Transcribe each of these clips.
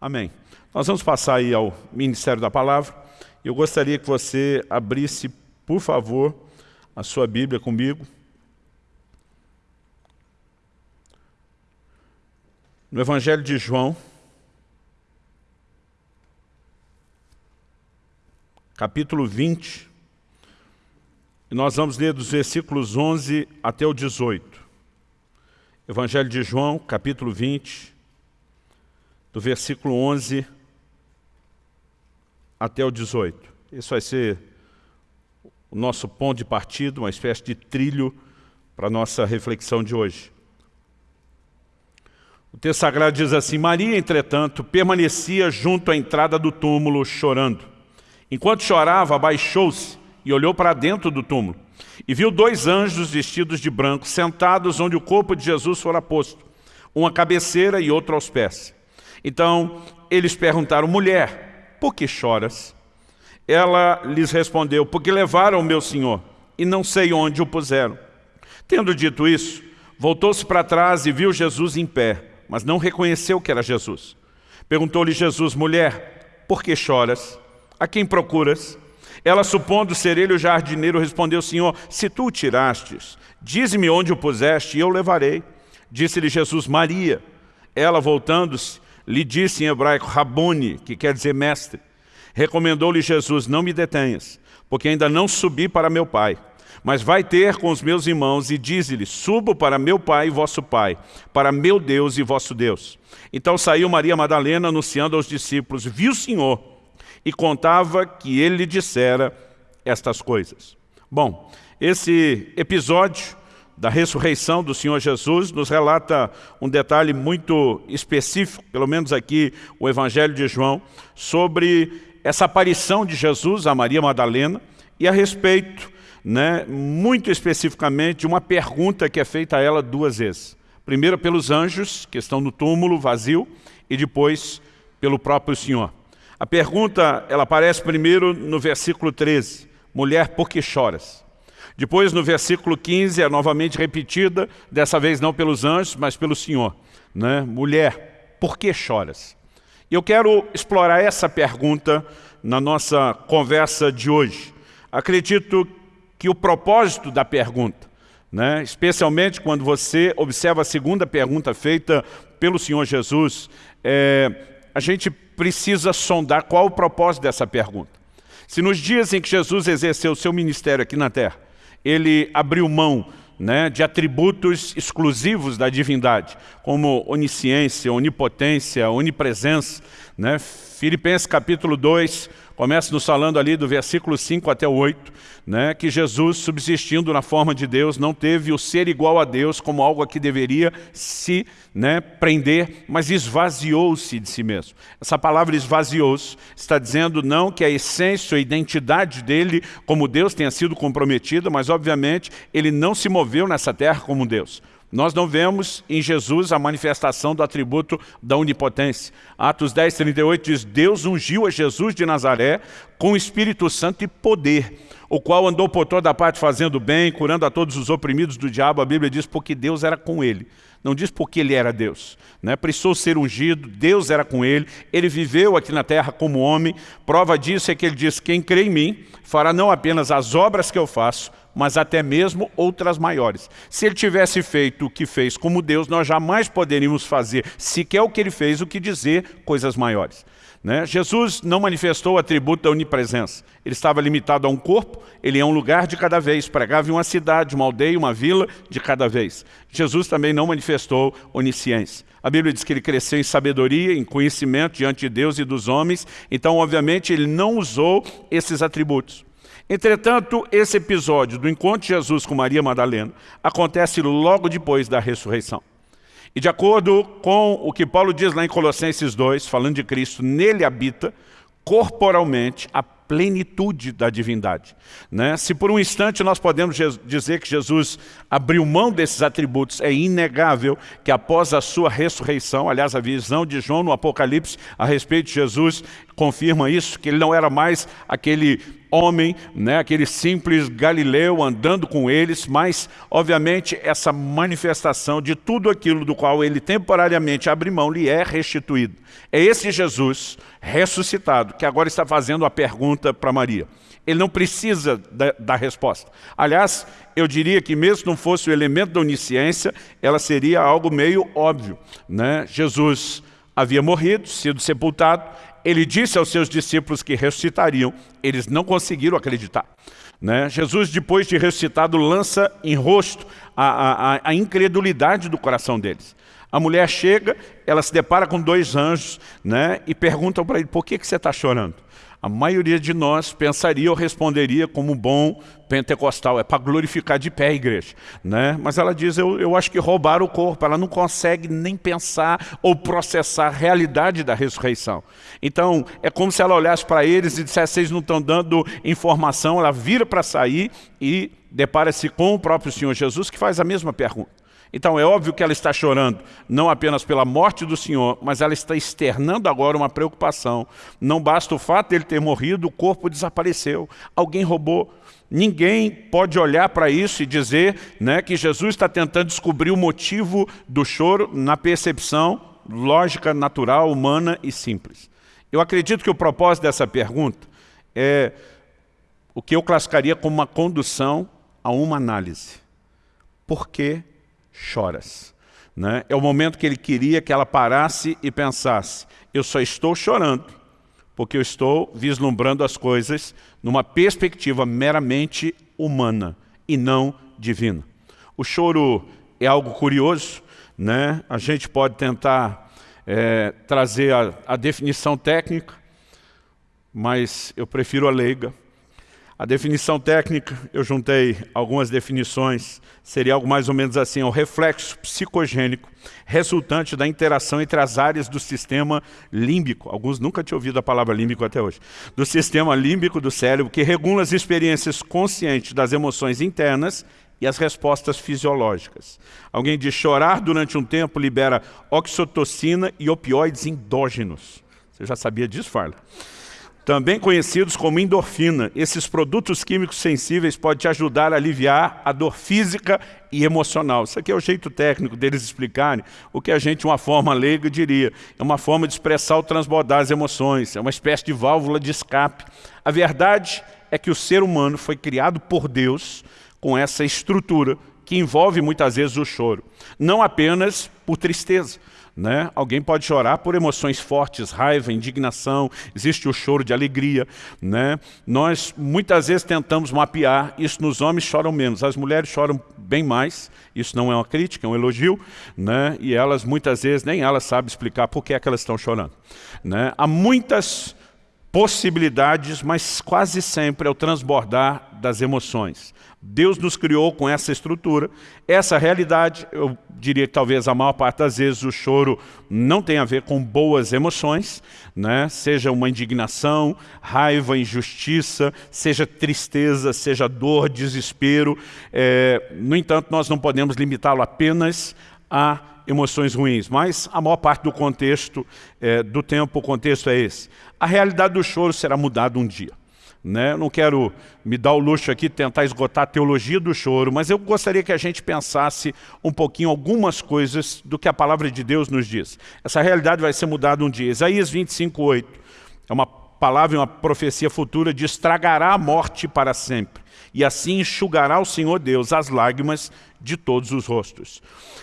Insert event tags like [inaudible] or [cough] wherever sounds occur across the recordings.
Amém. Nós vamos passar aí ao Ministério da Palavra. Eu gostaria que você abrisse, por favor, a sua Bíblia comigo. No Evangelho de João, capítulo 20, e nós vamos ler dos versículos 11 até o 18. Evangelho de João, capítulo 20, do versículo 11 até o 18. Isso vai ser o nosso ponto de partida, uma espécie de trilho para a nossa reflexão de hoje. O texto sagrado diz assim, Maria, entretanto, permanecia junto à entrada do túmulo, chorando. Enquanto chorava, abaixou-se e olhou para dentro do túmulo. E viu dois anjos vestidos de branco, sentados onde o corpo de Jesus fora posto, uma cabeceira e outro aos pés. Então eles perguntaram, mulher, por que choras? Ela lhes respondeu, porque levaram o meu senhor e não sei onde o puseram. Tendo dito isso, voltou-se para trás e viu Jesus em pé, mas não reconheceu que era Jesus. Perguntou-lhe Jesus, mulher, por que choras? A quem procuras? Ela, supondo ser ele o jardineiro, respondeu, Senhor, se tu o tirastes, dize-me onde o puseste e eu levarei. Disse-lhe Jesus, Maria. Ela, voltando-se, lhe disse em hebraico, Rabone, que quer dizer mestre. Recomendou-lhe Jesus, não me detenhas, porque ainda não subi para meu pai. Mas vai ter com os meus irmãos e dize-lhe, subo para meu pai e vosso pai, para meu Deus e vosso Deus. Então saiu Maria Madalena anunciando aos discípulos, viu o Senhor, e contava que ele lhe dissera estas coisas. Bom, esse episódio da ressurreição do Senhor Jesus nos relata um detalhe muito específico, pelo menos aqui o Evangelho de João, sobre essa aparição de Jesus a Maria Madalena e a respeito, né, muito especificamente, uma pergunta que é feita a ela duas vezes. Primeiro pelos anjos, que estão no túmulo vazio, e depois pelo próprio Senhor. A pergunta, ela aparece primeiro no versículo 13. Mulher, por que choras? Depois, no versículo 15, é novamente repetida, dessa vez não pelos anjos, mas pelo Senhor. Né? Mulher, por que choras? Eu quero explorar essa pergunta na nossa conversa de hoje. Acredito que o propósito da pergunta, né, especialmente quando você observa a segunda pergunta feita pelo Senhor Jesus, é, a gente precisa sondar qual o propósito dessa pergunta. Se nos dias em que Jesus exerceu o seu ministério aqui na terra, ele abriu mão né, de atributos exclusivos da divindade, como onisciência, onipotência, onipresença. Né? Filipenses capítulo 2, começa nos falando ali do versículo 5 até o 8, né, que Jesus, subsistindo na forma de Deus, não teve o ser igual a Deus como algo a que deveria se né, prender, mas esvaziou-se de si mesmo. Essa palavra esvaziou-se está dizendo não que a essência, a identidade dele como Deus tenha sido comprometida, mas obviamente ele não se moveu nessa terra como Deus. Nós não vemos em Jesus a manifestação do atributo da onipotência. Atos 10, 38 diz, Deus ungiu a Jesus de Nazaré com o Espírito Santo e poder, o qual andou por toda a parte fazendo bem, curando a todos os oprimidos do diabo. A Bíblia diz porque Deus era com ele. Não diz porque ele era Deus. Né? Precisou ser ungido, Deus era com ele, ele viveu aqui na terra como homem. Prova disso é que ele diz, quem crê em mim fará não apenas as obras que eu faço, mas até mesmo outras maiores. Se ele tivesse feito o que fez como Deus, nós jamais poderíamos fazer, sequer o que ele fez, o que dizer coisas maiores. Né? Jesus não manifestou o atributo da onipresença. Ele estava limitado a um corpo, ele é um lugar de cada vez, pregava em uma cidade, uma aldeia, uma vila de cada vez. Jesus também não manifestou onisciência. A Bíblia diz que ele cresceu em sabedoria, em conhecimento diante de Deus e dos homens, então obviamente ele não usou esses atributos. Entretanto, esse episódio do encontro de Jesus com Maria Madalena acontece logo depois da ressurreição. E de acordo com o que Paulo diz lá em Colossenses 2, falando de Cristo, nele habita corporalmente a plenitude da divindade. Né? Se por um instante nós podemos dizer que Jesus abriu mão desses atributos, é inegável que após a sua ressurreição, aliás, a visão de João no Apocalipse a respeito de Jesus confirma isso, que ele não era mais aquele homem, né, aquele simples galileu andando com eles, mas, obviamente, essa manifestação de tudo aquilo do qual ele temporariamente abre mão lhe é restituído. É esse Jesus ressuscitado que agora está fazendo a pergunta para Maria. Ele não precisa da, da, resposta. Aliás, eu diria que mesmo não fosse o elemento da onisciência, ela seria algo meio óbvio. Né? Jesus havia morrido, sido sepultado, ele disse aos seus discípulos que ressuscitariam, eles não conseguiram acreditar. Né? Jesus, depois de ressuscitado, lança em rosto a, a, a incredulidade do coração deles. A mulher chega, ela se depara com dois anjos né, e perguntam para ele, por que, que você está chorando? A maioria de nós pensaria ou responderia como bom pentecostal, é para glorificar de pé a igreja. Né? Mas ela diz, eu, eu acho que roubaram o corpo, ela não consegue nem pensar ou processar a realidade da ressurreição. Então, é como se ela olhasse para eles e dissesse, vocês não estão dando informação, ela vira para sair e depara-se com o próprio Senhor Jesus, que faz a mesma pergunta. Então é óbvio que ela está chorando, não apenas pela morte do Senhor, mas ela está externando agora uma preocupação. Não basta o fato de ele ter morrido, o corpo desapareceu, alguém roubou. Ninguém pode olhar para isso e dizer né, que Jesus está tentando descobrir o motivo do choro na percepção lógica, natural, humana e simples. Eu acredito que o propósito dessa pergunta é o que eu classificaria como uma condução a uma análise. Por que choras. Né? É o momento que ele queria que ela parasse e pensasse, eu só estou chorando porque eu estou vislumbrando as coisas numa perspectiva meramente humana e não divina. O choro é algo curioso, né? a gente pode tentar é, trazer a, a definição técnica, mas eu prefiro a leiga. A definição técnica, eu juntei algumas definições, seria algo mais ou menos assim, é o reflexo psicogênico resultante da interação entre as áreas do sistema límbico, alguns nunca tinham ouvido a palavra límbico até hoje, do sistema límbico do cérebro, que regula as experiências conscientes das emoções internas e as respostas fisiológicas. Alguém diz chorar durante um tempo libera oxitocina e opioides endógenos. Você já sabia disso, Farla? Também conhecidos como endorfina. Esses produtos químicos sensíveis podem te ajudar a aliviar a dor física e emocional. Isso aqui é o jeito técnico deles explicarem o que a gente, uma forma leiga, diria. É uma forma de expressar ou transbordar as emoções, é uma espécie de válvula de escape. A verdade é que o ser humano foi criado por Deus com essa estrutura que envolve muitas vezes o choro. Não apenas por tristeza, né? Alguém pode chorar por emoções fortes, raiva, indignação, existe o choro de alegria. Né? Nós muitas vezes tentamos mapear, isso nos homens choram menos, as mulheres choram bem mais, isso não é uma crítica, é um elogio, né? e elas muitas vezes nem elas sabem explicar por que, é que elas estão chorando. Né? Há muitas possibilidades, mas quase sempre é o transbordar das emoções. Deus nos criou com essa estrutura, essa realidade, eu diria que talvez a maior parte das vezes o choro não tem a ver com boas emoções, né? seja uma indignação, raiva, injustiça, seja tristeza, seja dor, desespero. É, no entanto, nós não podemos limitá-lo apenas a emoções ruins, mas a maior parte do contexto, é, do tempo, o contexto é esse. A realidade do choro será mudada um dia. Né? Não quero me dar o luxo aqui de tentar esgotar a teologia do choro, mas eu gostaria que a gente pensasse um pouquinho algumas coisas do que a palavra de Deus nos diz. Essa realidade vai ser mudada um dia. Isaías 25, 8 é uma palavra uma profecia futura de estragará a morte para sempre, e assim enxugará o Senhor Deus as lágrimas de todos os rostos.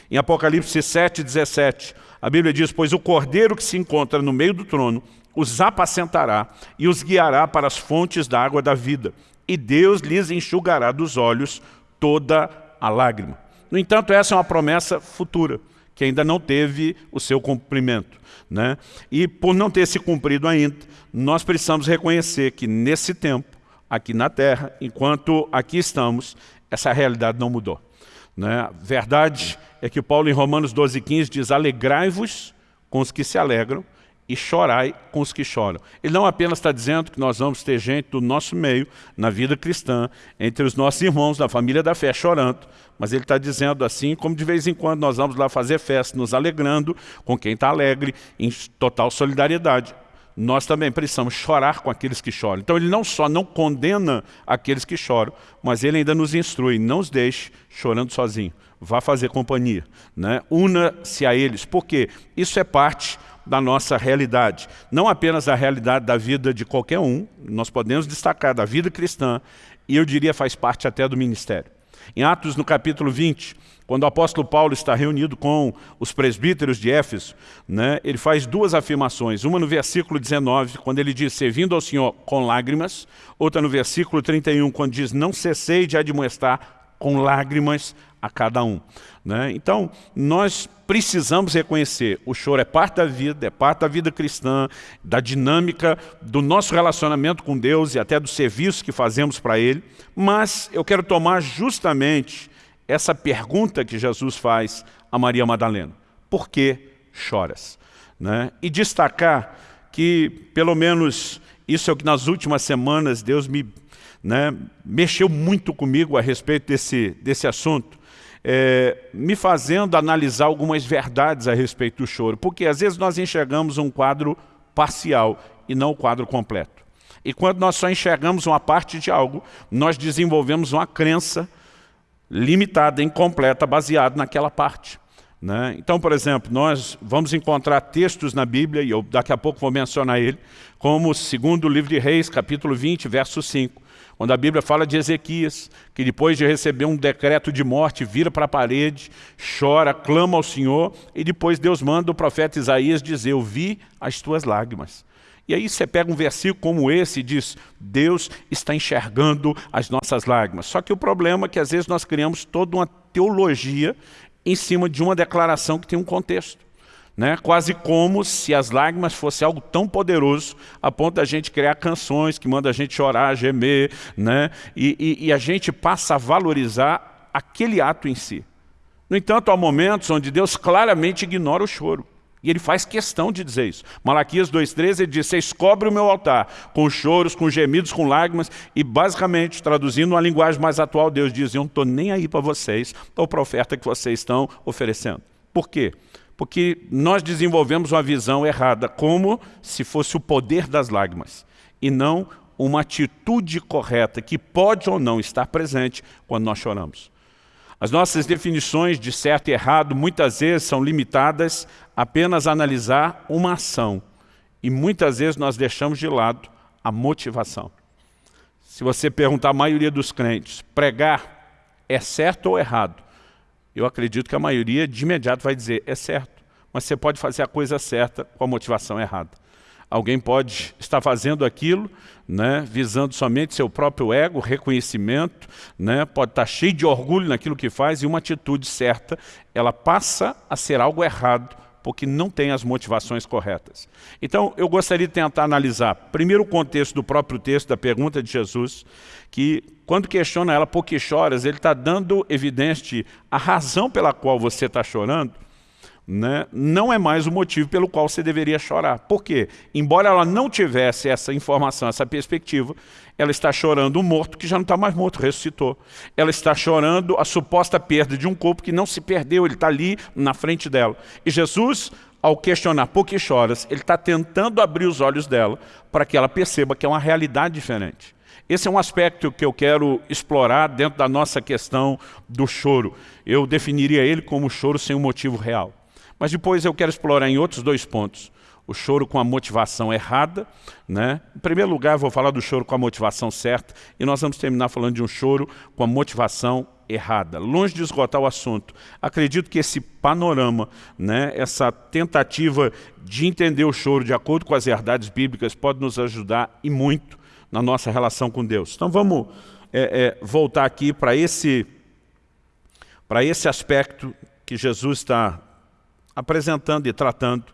Em Apocalipse 7, 17, a Bíblia diz, pois o cordeiro que se encontra no meio do trono os apacentará e os guiará para as fontes da água da vida, e Deus lhes enxugará dos olhos toda a lágrima. No entanto, essa é uma promessa futura, que ainda não teve o seu cumprimento. Né? E por não ter se cumprido ainda, nós precisamos reconhecer que nesse tempo, aqui na terra, enquanto aqui estamos, essa realidade não mudou. Né? Verdade é que Paulo em Romanos 12, 15 diz, alegrai-vos com os que se alegram e chorai com os que choram. Ele não apenas está dizendo que nós vamos ter gente do nosso meio, na vida cristã, entre os nossos [laughs] irmãos, na família da fé, chorando, mas ele está dizendo assim, como de vez em quando nós vamos lá fazer festa, nos alegrando com quem está alegre, em total solidariedade. nós também precisamos chorar com aqueles que choram. Então ele não só não condena aqueles que choram, mas ele ainda nos instrui, não os deixe chorando sozinho, vá fazer companhia, né? una-se a eles, porque isso é parte da nossa realidade. Não apenas a realidade da vida de qualquer um, nós podemos destacar da vida cristã, e eu diria faz parte até do ministério. Em Atos, no capítulo 20, quando o apóstolo Paulo está reunido com os presbíteros de Éfeso, né, ele faz duas afirmações. Uma no versículo 19, quando ele diz, servindo ao Senhor com lágrimas. Outra no versículo 31, quando diz, não cessei de admoestar com lágrimas a cada um. Né? Então, nós precisamos reconhecer, o choro é parte da vida, é parte da vida cristã, da dinâmica do nosso relacionamento com Deus e até do serviço que fazemos para Ele, mas eu quero tomar justamente essa pergunta que Jesus faz a Maria Madalena. Por que choras? Né? E destacar que, pelo menos, isso é o que nas últimas semanas Deus me né, mexeu muito comigo a respeito desse, desse assunto é, me fazendo analisar algumas verdades a respeito do choro, porque às vezes nós enxergamos um quadro parcial e não o quadro completo. E quando nós só enxergamos uma parte de algo, nós desenvolvemos uma crença limitada, incompleta, baseada naquela parte. Né? Então, por exemplo, nós vamos encontrar textos na Bíblia, e eu daqui a pouco vou mencionar ele, como segundo livro de Reis, capítulo 20, verso 5, quando a Bíblia fala de Ezequias, que depois de receber um decreto de morte, vira para a parede, chora, clama ao Senhor, e depois Deus manda o profeta Isaías dizer, eu vi as tuas lágrimas. E aí você pega um versículo como esse e diz, Deus está enxergando as nossas lágrimas. Só que o problema é que às vezes nós criamos toda uma teologia em cima de uma declaração que tem um contexto né? quase como se as lágrimas fosse algo tão poderoso a ponto da gente criar canções que mandam a gente chorar, gemer, né? e, e, e a gente passa a valorizar aquele ato em si. No entanto, há momentos onde Deus claramente ignora o choro. E ele faz questão de dizer isso. Malaquias 2,13 ele diz, vocês cobrem o meu altar com choros, com gemidos, com lágrimas, e basicamente, traduzindo uma linguagem mais atual, Deus diz, eu não estou nem aí para vocês, para a oferta que vocês estão oferecendo. Por quê? Porque nós desenvolvemos uma visão errada, como se fosse o poder das lágrimas, e não uma atitude correta que pode ou não estar presente quando nós choramos. As nossas definições de certo e errado muitas vezes são limitadas apenas a analisar uma ação, e muitas vezes nós deixamos de lado a motivação. Se você perguntar à maioria dos crentes, pregar é certo ou errado? Eu acredito que a maioria de imediato vai dizer, é certo, mas você pode fazer a coisa certa com a motivação errada. Alguém pode estar fazendo aquilo, né, visando somente seu próprio ego, reconhecimento, né, pode estar cheio de orgulho naquilo que faz e uma atitude certa, ela passa a ser algo errado porque não tem as motivações corretas. Então, eu gostaria de tentar analisar, primeiro o contexto do próprio texto, da pergunta de Jesus, que quando questiona ela por que choras, ele está dando evidência de a razão pela qual você está chorando, né, não é mais o motivo pelo qual você deveria chorar. Por quê? Embora ela não tivesse essa informação, essa perspectiva, ela está chorando um morto que já não está mais morto, ressuscitou. Ela está chorando a suposta perda de um corpo que não se perdeu, ele está ali na frente dela. E Jesus, ao questionar por que choras, ele está tentando abrir os olhos dela para que ela perceba que é uma realidade diferente. Esse é um aspecto que eu quero explorar dentro da nossa questão do choro. Eu definiria ele como choro sem um motivo real. Mas depois eu quero explorar em outros dois pontos. O choro com a motivação errada. Né? Em primeiro lugar, vou falar do choro com a motivação certa. E nós vamos terminar falando de um choro com a motivação errada. Longe de esgotar o assunto, acredito que esse panorama, né, essa tentativa de entender o choro de acordo com as verdades bíblicas pode nos ajudar e muito na nossa relação com Deus. Então vamos é, é, voltar aqui para esse, esse aspecto que Jesus está apresentando e tratando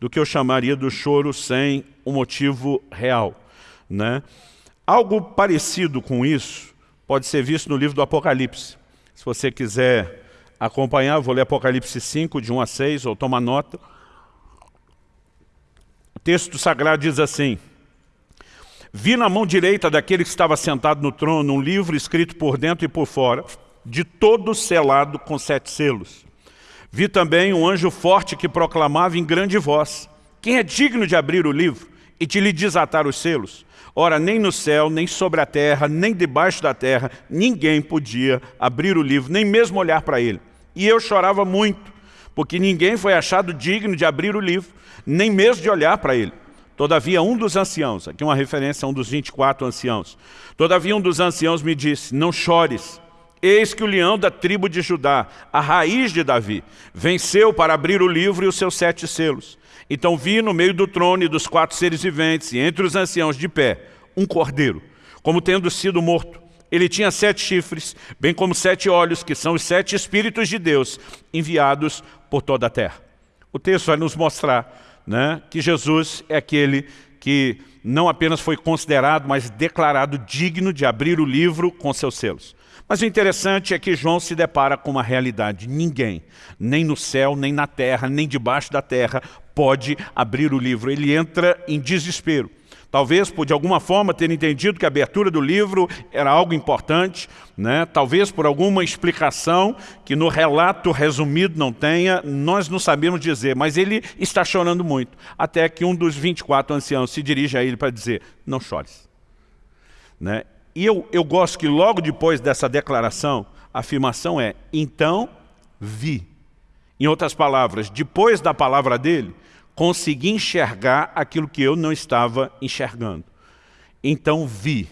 do que eu chamaria do choro sem um motivo real. Né? Algo parecido com isso pode ser visto no livro do Apocalipse. Se você quiser acompanhar, vou ler Apocalipse 5, de 1 a 6, ou toma nota. O texto sagrado diz assim, Vi na mão direita daquele que estava sentado no trono um livro escrito por dentro e por fora, de todo selado com sete selos. Vi também um anjo forte que proclamava em grande voz, quem é digno de abrir o livro e te lhe desatar os selos? Ora, nem no céu, nem sobre a terra, nem debaixo da terra, ninguém podia abrir o livro, nem mesmo olhar para ele. E eu chorava muito, porque ninguém foi achado digno de abrir o livro, nem mesmo de olhar para ele. Todavia um dos anciãos, aqui uma referência a um dos 24 anciãos, todavia um dos anciãos me disse, não chores, eis que o leão da tribo de Judá, a raiz de Davi, venceu para abrir o livro e os seus sete selos. Então vi no meio do trono e dos quatro seres viventes, e entre os anciãos de pé, um cordeiro, como tendo sido morto. Ele tinha sete chifres, bem como sete olhos, que são os sete Espíritos de Deus, enviados por toda a terra. O texto vai nos mostrar né, que Jesus é aquele que não apenas foi considerado, mas declarado digno de abrir o livro com seus selos. Mas o interessante é que João se depara com uma realidade. Ninguém, nem no céu, nem na terra, nem debaixo da terra, pode abrir o livro. Ele entra em desespero. Talvez por de alguma forma ter entendido que a abertura do livro era algo importante, né? talvez por alguma explicação que no relato resumido não tenha, nós não sabemos dizer, mas ele está chorando muito, até que um dos 24 anciãos se dirige a ele para dizer, não chores. Né? E eu, eu gosto que logo depois dessa declaração, a afirmação é, então vi. Em outras palavras, depois da palavra dele, consegui enxergar aquilo que eu não estava enxergando. Então vi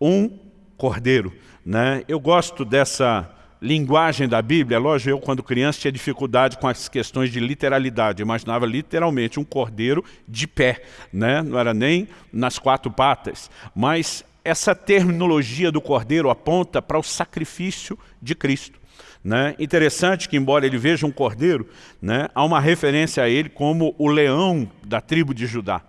um cordeiro. Né? Eu gosto dessa linguagem da Bíblia. Lógico, eu quando criança tinha dificuldade com as questões de literalidade. Eu imaginava literalmente um cordeiro de pé. Né? Não era nem nas quatro patas. Mas essa terminologia do cordeiro aponta para o sacrifício de Cristo. Né? Interessante que, embora ele veja um cordeiro, né, há uma referência a ele como o leão da tribo de Judá.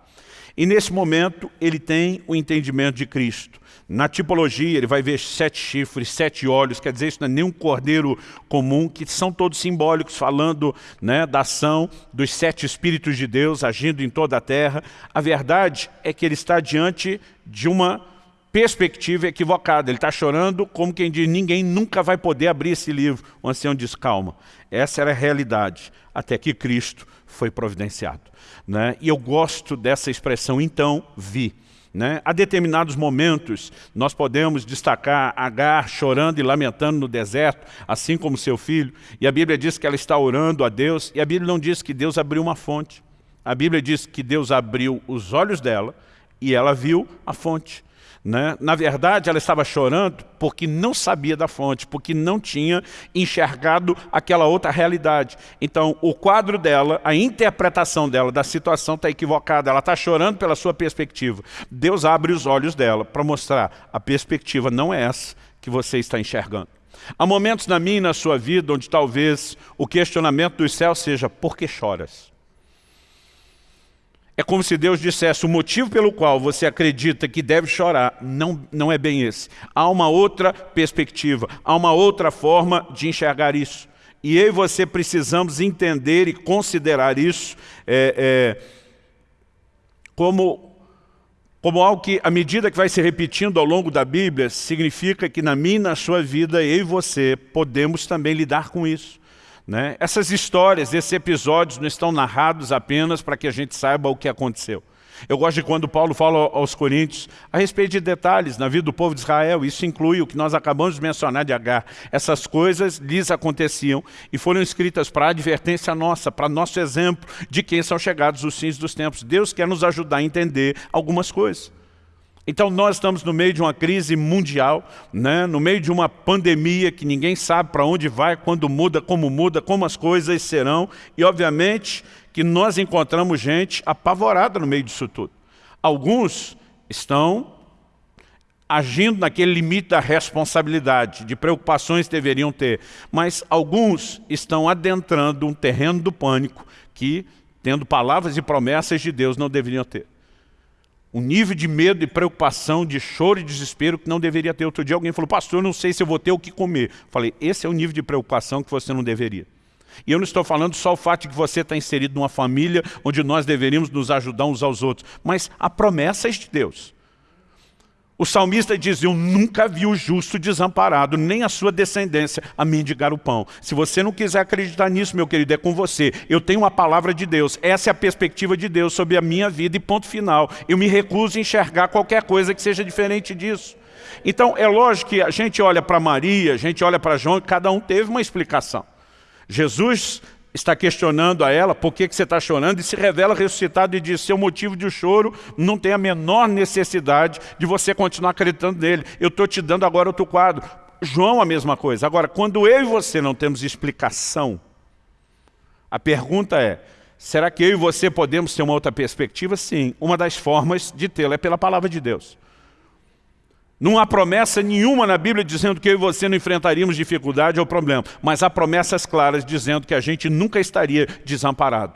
E nesse momento ele tem o entendimento de Cristo. Na tipologia ele vai ver sete chifres, sete olhos, quer dizer, isso não é nenhum cordeiro comum, que são todos simbólicos, falando né, da ação dos sete Espíritos de Deus agindo em toda a terra. A verdade é que ele está diante de uma perspectiva equivocada. Ele está chorando como quem diz, ninguém nunca vai poder abrir esse livro. O ancião diz, calma, essa era a realidade, até que Cristo foi providenciado. Né? E eu gosto dessa expressão, então vi. Né? Há determinados momentos, nós podemos destacar Agar chorando e lamentando no deserto, assim como seu filho, e a Bíblia diz que ela está orando a Deus, e a Bíblia não diz que Deus abriu uma fonte. A Bíblia diz que Deus abriu os olhos dela e ela viu a fonte. Né? Na verdade, ela estava chorando porque não sabia da fonte, porque não tinha enxergado aquela outra realidade. Então, o quadro dela, a interpretação dela da situação está equivocada. Ela está chorando pela sua perspectiva. Deus abre os olhos dela para mostrar a perspectiva não é essa que você está enxergando. Há momentos na minha e na sua vida onde talvez o questionamento dos céus seja por que choras? É como se Deus dissesse, o motivo pelo qual você acredita que deve chorar não, não é bem esse. Há uma outra perspectiva, há uma outra forma de enxergar isso. E eu e você precisamos entender e considerar isso é, é, como, como algo que, à medida que vai se repetindo ao longo da Bíblia, significa que na minha e na sua vida, eu e você podemos também lidar com isso. Né? Essas histórias, esses episódios não estão narrados apenas para que a gente saiba o que aconteceu. Eu gosto de quando Paulo fala aos Coríntios a respeito de detalhes na vida do povo de Israel. Isso inclui o que nós acabamos de mencionar de Agar. Essas coisas lhes aconteciam e foram escritas para advertência nossa, para nosso exemplo de quem são chegados os fins dos tempos. Deus quer nos ajudar a entender algumas coisas. Então nós estamos no meio de uma crise mundial, né? no meio de uma pandemia que ninguém sabe para onde vai, quando muda, como muda, como as coisas serão. E obviamente que nós encontramos gente apavorada no meio disso tudo. Alguns estão agindo naquele limite da responsabilidade, de preocupações que deveriam ter. Mas alguns estão adentrando um terreno do pânico que, tendo palavras e promessas de Deus, não deveriam ter um nível de medo e preocupação, de choro e desespero que não deveria ter. Outro dia alguém falou, pastor, eu não sei se eu vou ter o que comer. Falei, esse é o nível de preocupação que você não deveria. E eu não estou falando só o fato de que você está inserido numa família onde nós deveríamos nos ajudar uns aos outros, mas há promessas de Deus. O salmista diz, eu nunca vi o justo desamparado, nem a sua descendência a mendigar o pão. Se você não quiser acreditar nisso, meu querido, é com você. Eu tenho uma palavra de Deus. Essa é a perspectiva de Deus sobre a minha vida e ponto final. Eu me recuso a enxergar qualquer coisa que seja diferente disso. Então, é lógico que a gente olha para Maria, a gente olha para João, cada um teve uma explicação. Jesus está questionando a ela por que, que você está chorando e se revela ressuscitado e diz, seu motivo de choro não tem a menor necessidade de você continuar acreditando nele. Eu estou te dando agora outro quadro. João a mesma coisa. Agora, quando eu e você não temos explicação, a pergunta é, será que eu e você podemos ter uma outra perspectiva? Sim, uma das formas de tê-la é pela palavra de Deus. Não há promessa nenhuma na Bíblia dizendo que eu e você não enfrentaríamos dificuldade ou problema, mas há promessas claras dizendo que a gente nunca estaria desamparado.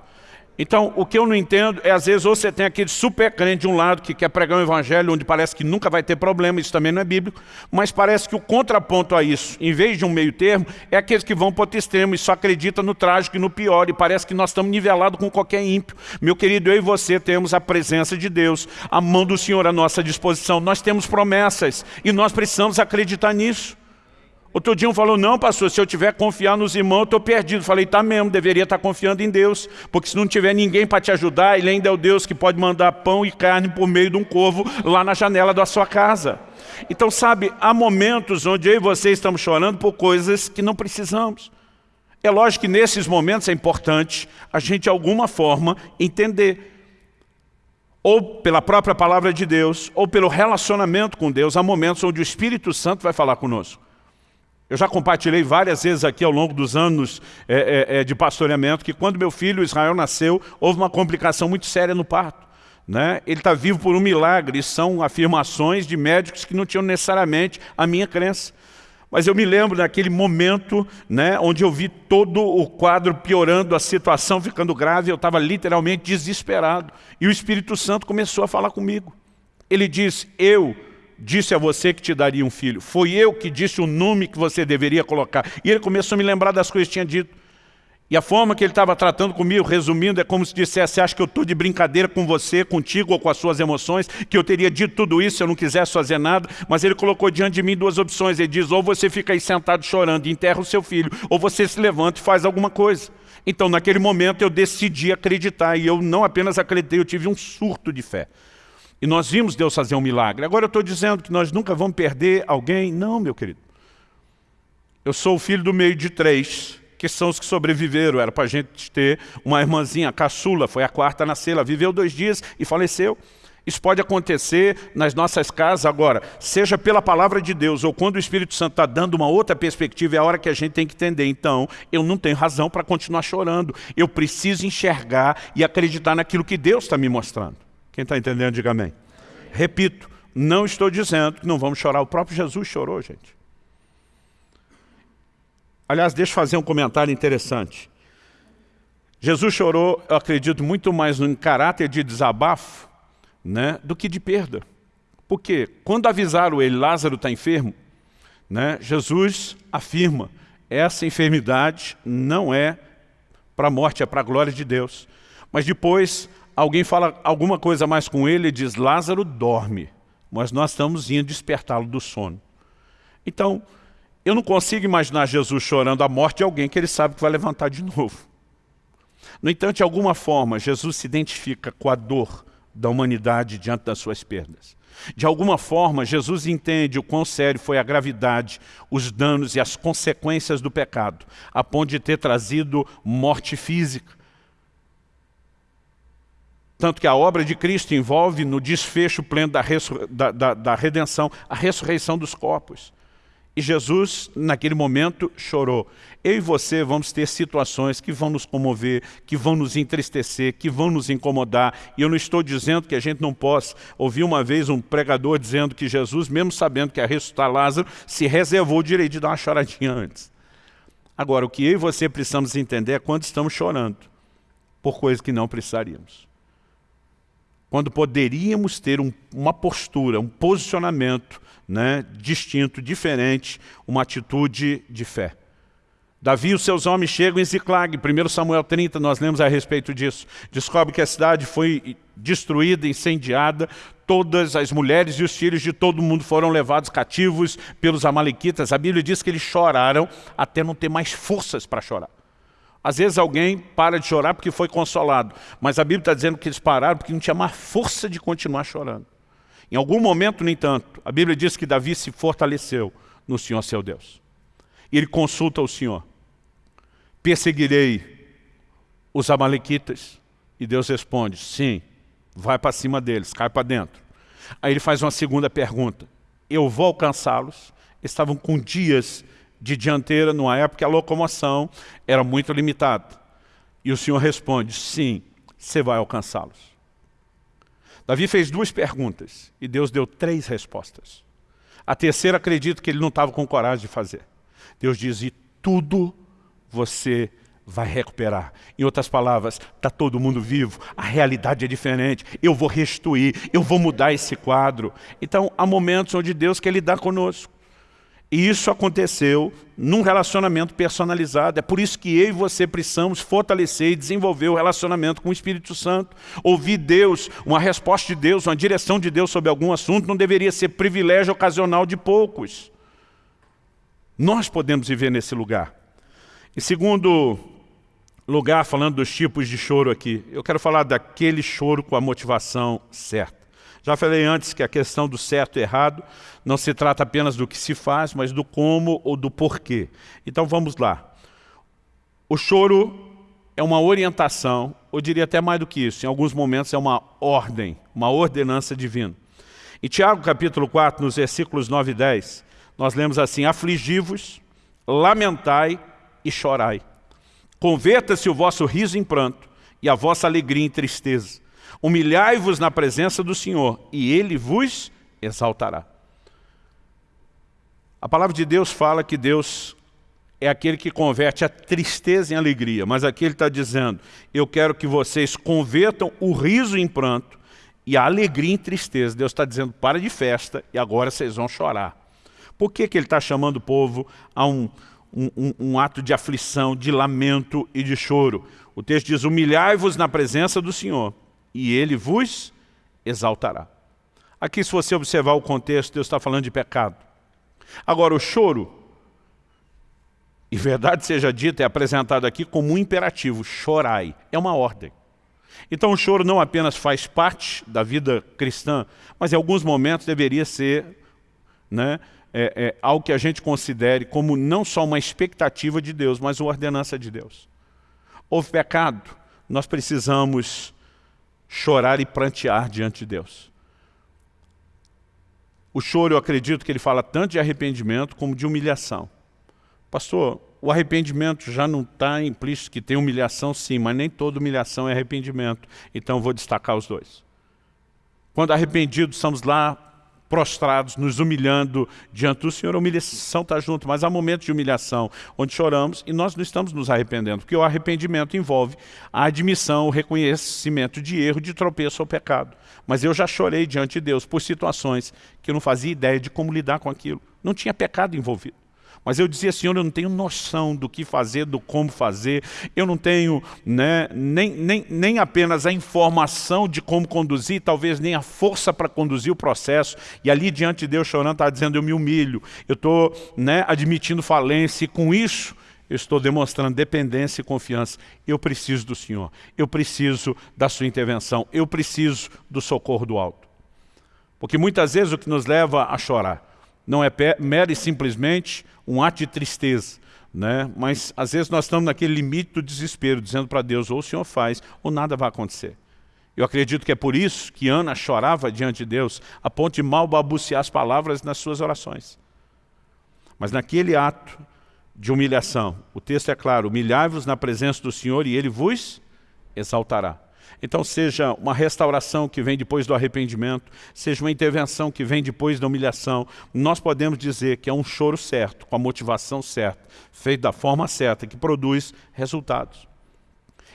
Então, o que eu não entendo é, às vezes, você tem aquele super crente de um lado que quer pregar um evangelho onde parece que nunca vai ter problema, isso também não é bíblico, mas parece que o contraponto a isso, em vez de um meio termo, é aqueles que vão para outro extremo e só acreditam no trágico e no pior, e parece que nós estamos nivelados com qualquer ímpio. Meu querido, eu e você temos a presença de Deus, a mão do Senhor à nossa disposição, nós temos promessas e nós precisamos acreditar nisso. Outro dia um falou, não pastor, se eu tiver confiar nos irmãos, eu estou perdido. Falei, tá mesmo, deveria estar tá confiando em Deus, porque se não tiver ninguém para te ajudar, Ele ainda é o Deus que pode mandar pão e carne por meio de um corvo lá na janela da sua casa. Então sabe, há momentos onde eu e você estamos chorando por coisas que não precisamos. É lógico que nesses momentos é importante a gente de alguma forma entender ou pela própria palavra de Deus, ou pelo relacionamento com Deus, há momentos onde o Espírito Santo vai falar conosco. Eu já compartilhei várias vezes aqui ao longo dos anos é, é, é, de pastoreamento que quando meu filho Israel nasceu, houve uma complicação muito séria no parto. Né? Ele está vivo por um milagre, são afirmações de médicos que não tinham necessariamente a minha crença. Mas eu me lembro daquele momento né, onde eu vi todo o quadro piorando, a situação ficando grave, eu estava literalmente desesperado. E o Espírito Santo começou a falar comigo. Ele disse, eu disse a você que te daria um filho. Foi eu que disse o nome que você deveria colocar. E ele começou a me lembrar das coisas que tinha dito. E a forma que ele estava tratando comigo, resumindo, é como se dissesse, acha que eu estou de brincadeira com você, contigo ou com as suas emoções, que eu teria dito tudo isso se eu não quisesse fazer nada, mas ele colocou diante de mim duas opções. Ele diz, ou você fica aí sentado chorando e enterra o seu filho, ou você se levanta e faz alguma coisa. Então, naquele momento, eu decidi acreditar, e eu não apenas acreditei, eu tive um surto de fé. E nós vimos Deus fazer um milagre. Agora eu estou dizendo que nós nunca vamos perder alguém. Não, meu querido. Eu sou o filho do meio de três, que são os que sobreviveram. Era para a gente ter uma irmãzinha, caçula, foi a quarta a nascer. Ela viveu dois dias e faleceu. Isso pode acontecer nas nossas casas agora, seja pela palavra de Deus ou quando o Espírito Santo está dando uma outra perspectiva, é a hora que a gente tem que entender. Então, eu não tenho razão para continuar chorando. Eu preciso enxergar e acreditar naquilo que Deus está me mostrando. Quem está entendendo, diga amém. Repito, não estou dizendo que não vamos chorar. O próprio Jesus chorou, gente. Aliás, deixa eu fazer um comentário interessante. Jesus chorou, eu acredito, muito mais no caráter de desabafo né, do que de perda. Porque quando avisaram ele, Lázaro está enfermo, né, Jesus afirma, essa enfermidade não é para a morte, é para a glória de Deus. Mas depois alguém fala alguma coisa mais com ele e diz, Lázaro dorme, mas nós estamos indo despertá-lo do sono. Então, eu não consigo imaginar Jesus chorando a morte de alguém que ele sabe que vai levantar de novo. No entanto, de alguma forma, Jesus se identifica com a dor da humanidade diante das suas perdas. De alguma forma, Jesus entende o quão sério foi a gravidade, os danos e as consequências do pecado, a ponto de ter trazido morte física, tanto que a obra de Cristo envolve no desfecho pleno da, da, da, da redenção, a ressurreição dos corpos. E Jesus, naquele momento, chorou. Eu e você vamos ter situações que vão nos comover, que vão nos entristecer, que vão nos incomodar. E eu não estou dizendo que a gente não possa. Ouvi uma vez um pregador dizendo que Jesus, mesmo sabendo que ia ressuscitar Lázaro, se reservou o direito de dar uma choradinha antes. Agora, o que eu e você precisamos entender é quando estamos chorando por coisas que não precisaríamos quando poderíamos ter um, uma postura, um posicionamento né, distinto, diferente, uma atitude de fé. Davi e os seus homens chegam em Ziclag, 1 Samuel 30, nós lemos a respeito disso. Descobre que a cidade foi destruída, incendiada, todas as mulheres e os filhos de todo mundo foram levados cativos pelos amalequitas. A Bíblia diz que eles choraram até não ter mais forças para chorar. Às vezes alguém para de chorar porque foi consolado, mas a Bíblia está dizendo que eles pararam porque não tinha mais força de continuar chorando. Em algum momento, no entanto, a Bíblia diz que Davi se fortaleceu no Senhor seu Deus. E ele consulta o Senhor. Perseguirei os amalequitas? E Deus responde, sim, vai para cima deles, cai para dentro. Aí ele faz uma segunda pergunta. Eu vou alcançá-los? Estavam com dias de dianteira, numa época que a locomoção era muito limitada. E o Senhor responde, sim, você vai alcançá-los. Davi fez duas perguntas e Deus deu três respostas. A terceira acredito que ele não estava com coragem de fazer. Deus diz, e tudo você vai recuperar. Em outras palavras, está todo mundo vivo, a realidade é diferente, eu vou restituir, eu vou mudar esse quadro. Então, há momentos onde Deus quer lidar conosco. E isso aconteceu num relacionamento personalizado. É por isso que eu e você precisamos fortalecer e desenvolver o relacionamento com o Espírito Santo. Ouvir Deus, uma resposta de Deus, uma direção de Deus sobre algum assunto não deveria ser privilégio ocasional de poucos. Nós podemos viver nesse lugar. Em segundo lugar, falando dos tipos de choro aqui, eu quero falar daquele choro com a motivação certa. Já falei antes que a questão do certo e errado não se trata apenas do que se faz, mas do como ou do porquê. Então vamos lá. O choro é uma orientação, eu diria até mais do que isso, em alguns momentos é uma ordem, uma ordenança divina. Em Tiago capítulo 4, nos versículos 9 e 10, nós lemos assim, afligi-vos, lamentai e chorai. Converta-se o vosso riso em pranto e a vossa alegria em tristeza. Humilhai-vos na presença do Senhor, e Ele vos exaltará. A palavra de Deus fala que Deus é aquele que converte a tristeza em alegria, mas aqui ele está dizendo, eu quero que vocês convertam o riso em pranto e a alegria em tristeza. Deus está dizendo, para de festa e agora vocês vão chorar. Por que, que ele está chamando o povo a um, um, um, um ato de aflição, de lamento e de choro? O texto diz, humilhai-vos na presença do Senhor e ele vos exaltará. Aqui, se você observar o contexto, Deus está falando de pecado. Agora, o choro, e verdade seja dita, é apresentado aqui como um imperativo, chorai, é uma ordem. Então o choro não apenas faz parte da vida cristã, mas em alguns momentos deveria ser né, é, é, algo que a gente considere como não só uma expectativa de Deus, mas uma ordenança de Deus. Houve pecado, nós precisamos chorar e prantear diante de Deus. O choro, eu acredito que ele fala tanto de arrependimento como de humilhação. Pastor, o arrependimento já não está implícito que tem humilhação sim, mas nem toda humilhação é arrependimento. Então eu vou destacar os dois. Quando arrependidos, estamos lá prostrados, nos humilhando diante do Senhor. A humilhação está junto, mas há momentos de humilhação onde choramos e nós não estamos nos arrependendo, porque o arrependimento envolve a admissão, o reconhecimento de erro, de tropeço ou pecado. Mas eu já chorei diante de Deus por situações que eu não fazia ideia de como lidar com aquilo. Não tinha pecado envolvido. Mas eu dizia, Senhor, eu não tenho noção do que fazer, do como fazer, eu não tenho né, nem, nem, nem apenas a informação de como conduzir, talvez nem a força para conduzir o processo, e ali diante de Deus chorando, está dizendo, eu me humilho, eu estou né, admitindo falência, e com isso eu estou demonstrando dependência e confiança. Eu preciso do Senhor, eu preciso da sua intervenção, eu preciso do socorro do alto. Porque muitas vezes o que nos leva a chorar não é mera e simplesmente um ato de tristeza, né? mas às vezes nós estamos naquele limite do desespero, dizendo para Deus, ou o Senhor faz, ou nada vai acontecer. Eu acredito que é por isso que Ana chorava diante de Deus, a ponto de mal balbuciar as palavras nas suas orações. Mas naquele ato de humilhação, o texto é claro, humilhai-vos na presença do Senhor e Ele vos exaltará. Então seja uma restauração que vem depois do arrependimento, seja uma intervenção que vem depois da humilhação, nós podemos dizer que é um choro certo, com a motivação certa, feito da forma certa, que produz resultados.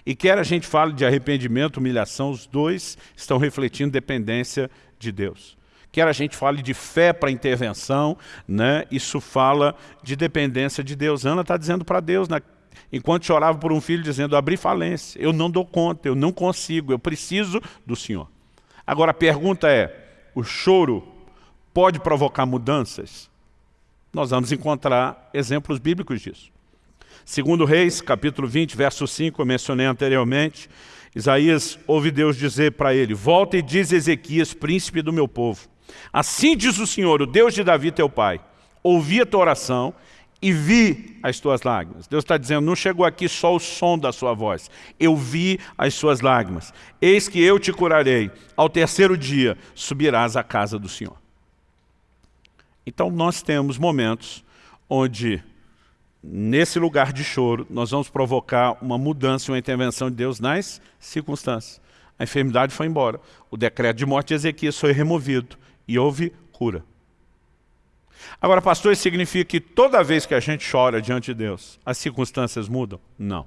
E quer a gente fale de arrependimento, humilhação, os dois estão refletindo dependência de Deus. Quer a gente fale de fé para intervenção, né? isso fala de dependência de Deus. Ana está dizendo para Deus, né? Enquanto chorava por um filho, dizendo, abri falência, eu não dou conta, eu não consigo, eu preciso do Senhor. Agora a pergunta é, o choro pode provocar mudanças? Nós vamos encontrar exemplos bíblicos disso. Segundo Reis, capítulo 20, verso 5, eu mencionei anteriormente, Isaías ouve Deus dizer para ele, volta e diz Ezequias, príncipe do meu povo, assim diz o Senhor, o Deus de Davi teu pai, ouvi a tua oração e vi as tuas lágrimas. Deus está dizendo, não chegou aqui só o som da sua voz, eu vi as suas lágrimas. Eis que eu te curarei, ao terceiro dia subirás à casa do Senhor. Então nós temos momentos onde, nesse lugar de choro, nós vamos provocar uma mudança, uma intervenção de Deus nas circunstâncias. A enfermidade foi embora, o decreto de morte de Ezequias foi removido e houve cura. Agora, pastor, isso significa que toda vez que a gente chora diante de Deus, as circunstâncias mudam? Não.